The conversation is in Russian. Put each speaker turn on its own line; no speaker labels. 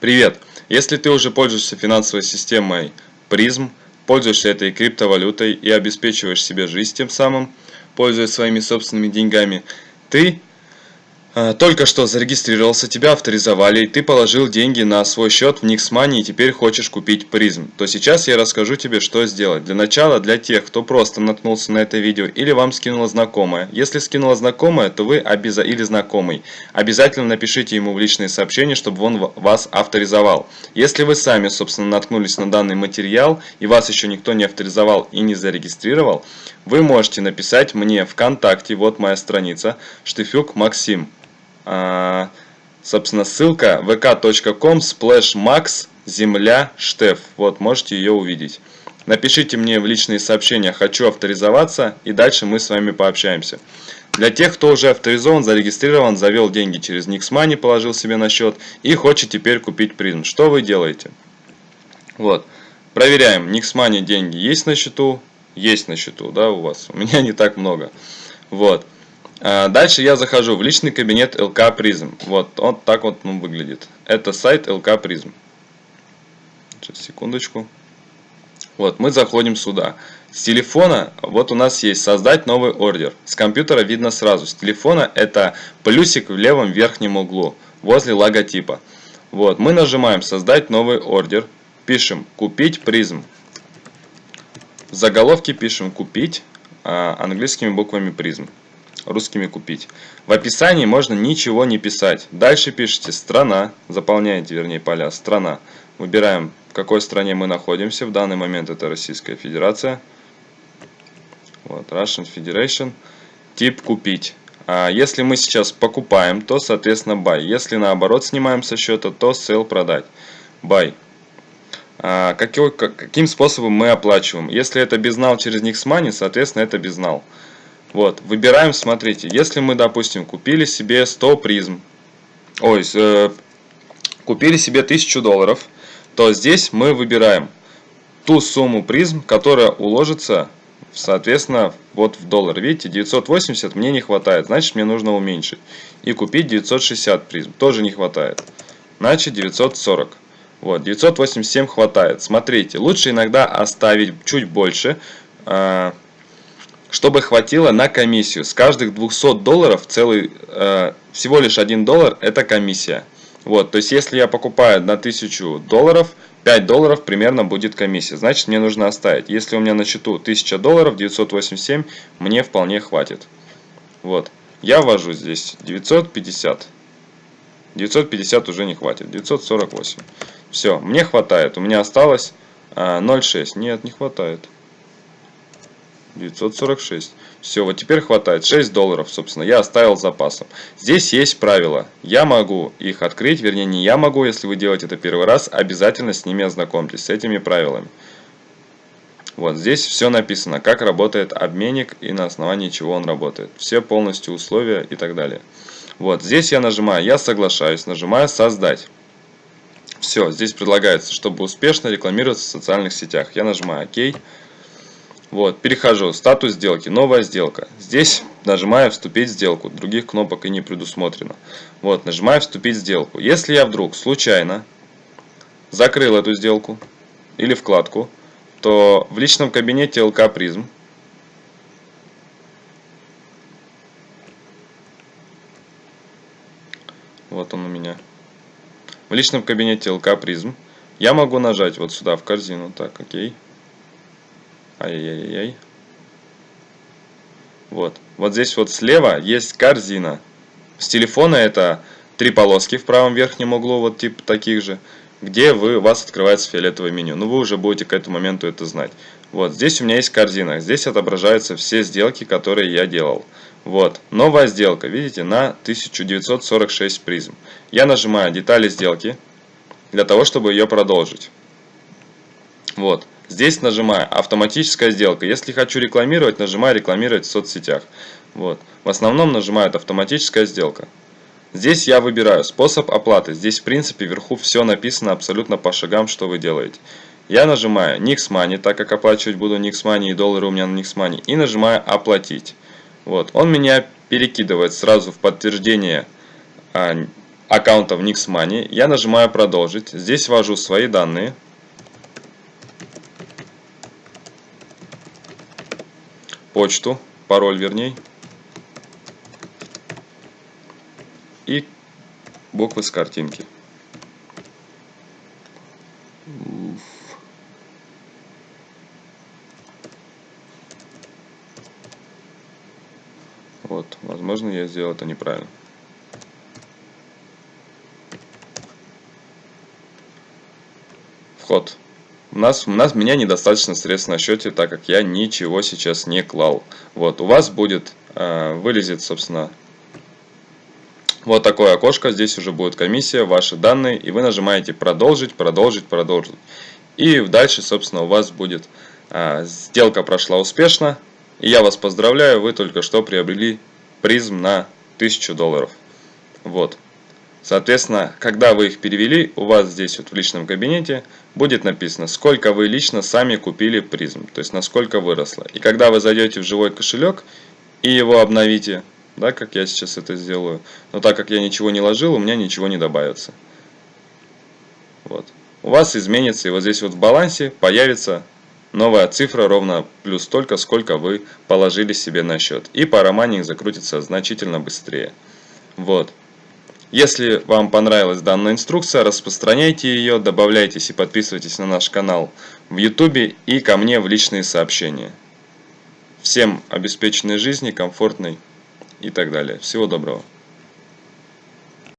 Привет! Если ты уже пользуешься финансовой системой призм, пользуешься этой криптовалютой и обеспечиваешь себе жизнь тем самым, пользуясь своими собственными деньгами, ты только что зарегистрировался, тебя авторизовали, и ты положил деньги на свой счет в Nixmoney и теперь хочешь купить призм, то сейчас я расскажу тебе, что сделать. Для начала, для тех, кто просто наткнулся на это видео или вам скинула знакомая. Если скинула знакомая, то вы обяза или знакомый. Обязательно напишите ему в личные сообщения, чтобы он вас авторизовал. Если вы сами, собственно, наткнулись на данный материал и вас еще никто не авторизовал и не зарегистрировал, вы можете написать мне ВКонтакте, вот моя страница, Штыфюк Максим. А, собственно, ссылка vk.com splash max земля штеф. Вот, можете ее увидеть. Напишите мне в личные сообщения «Хочу авторизоваться» и дальше мы с вами пообщаемся. Для тех, кто уже авторизован, зарегистрирован, завел деньги через Nixmoney, положил себе на счет и хочет теперь купить призм. Что вы делаете? Вот. Проверяем. Nixmoney деньги есть на счету? Есть на счету, да, у вас? У меня не так много. Вот. А, дальше я захожу в личный кабинет LK Prism. Вот, он так вот он выглядит. Это сайт LK Prism. Сейчас, секундочку. Вот, мы заходим сюда. С телефона, вот у нас есть создать новый ордер. С компьютера видно сразу. С телефона это плюсик в левом верхнем углу, возле логотипа. Вот, мы нажимаем создать новый ордер. Пишем купить призм. В заголовке пишем купить а, английскими буквами призм русскими купить. В описании можно ничего не писать. Дальше пишите страна, заполняете, вернее, поля страна. Выбираем, в какой стране мы находимся. В данный момент это Российская Федерация. Вот, Russian Federation. Тип купить. А если мы сейчас покупаем, то, соответственно, buy. Если наоборот снимаем со счета, то sell продать. Buy. А, какой, каким способом мы оплачиваем? Если это безнал через Nixmoney, соответственно, это безнал. Вот, выбираем, смотрите, если мы, допустим, купили себе 100 призм, ой, э, купили себе 1000 долларов, то здесь мы выбираем ту сумму призм, которая уложится, соответственно, вот в доллар. Видите, 980 мне не хватает, значит мне нужно уменьшить. И купить 960 призм, тоже не хватает, значит 940. Вот, 987 хватает. Смотрите, лучше иногда оставить чуть больше, э, чтобы хватило на комиссию. С каждых 200 долларов целый, э, всего лишь 1 доллар это комиссия. Вот, то есть если я покупаю на 1000 долларов, 5 долларов примерно будет комиссия. Значит мне нужно оставить. Если у меня на счету 1000 долларов, 987 мне вполне хватит. Вот, я ввожу здесь 950. 950 уже не хватит, 948. Все, мне хватает. У меня осталось э, 0,6. Нет, не хватает. 946. Все, вот теперь хватает 6 долларов, собственно, я оставил запасом. Здесь есть правила. Я могу их открыть, вернее не я могу, если вы делаете это первый раз, обязательно с ними ознакомьтесь, с этими правилами. Вот здесь все написано, как работает обменник и на основании чего он работает. Все полностью условия и так далее. Вот здесь я нажимаю «Я соглашаюсь», нажимаю «Создать». Все, здесь предлагается, чтобы успешно рекламироваться в социальных сетях. Я нажимаю «Ок». Вот, перехожу, статус сделки, новая сделка. Здесь нажимаю вступить в сделку, других кнопок и не предусмотрено. Вот, нажимаю вступить в сделку. Если я вдруг случайно закрыл эту сделку или вкладку, то в личном кабинете ЛК Призм вот он у меня в личном кабинете ЛК Призм я могу нажать вот сюда в корзину так окей Ай-яй-яй-яй. Вот. Вот здесь вот слева есть корзина. С телефона это три полоски в правом верхнем углу, вот типа таких же, где вы, у вас открывается фиолетовое меню. Ну, вы уже будете к этому моменту это знать. Вот, здесь у меня есть корзина. Здесь отображаются все сделки, которые я делал. Вот, новая сделка, видите, на 1946 призм. Я нажимаю детали сделки, для того, чтобы ее продолжить. Вот. Здесь нажимаю автоматическая сделка. Если хочу рекламировать, нажимаю рекламировать в соцсетях. Вот. В основном нажимают автоматическая сделка. Здесь я выбираю способ оплаты. Здесь в принципе вверху все написано абсолютно по шагам, что вы делаете. Я нажимаю Nix так как оплачивать буду Nix Money и доллары у меня на Nix. И нажимаю оплатить. Вот. Он меня перекидывает сразу в подтверждение а, аккаунта в Nixmoney. Я нажимаю продолжить. Здесь ввожу свои данные. Почту, пароль вернее. И буквы с картинки. Вот, возможно, я сделал это неправильно. Вход. У нас, у нас, меня недостаточно средств на счете, так как я ничего сейчас не клал. Вот, у вас будет, э, вылезет, собственно, вот такое окошко. Здесь уже будет комиссия, ваши данные, и вы нажимаете продолжить, продолжить, продолжить. И дальше, собственно, у вас будет, э, сделка прошла успешно, и я вас поздравляю, вы только что приобрели призм на 1000 долларов. Вот. Соответственно, когда вы их перевели, у вас здесь вот в личном кабинете будет написано, сколько вы лично сами купили призм, то есть насколько выросло. И когда вы зайдете в живой кошелек и его обновите, да, как я сейчас это сделаю, но так как я ничего не ложил, у меня ничего не добавится. Вот. У вас изменится, и вот здесь вот в балансе появится Новая цифра ровно плюс столько, сколько вы положили себе на счет. И парамайнинг закрутится значительно быстрее. Вот. Если вам понравилась данная инструкция, распространяйте ее, добавляйтесь и подписывайтесь на наш канал в YouTube и ко мне в личные сообщения. Всем обеспеченной жизни, комфортной и так далее. Всего доброго.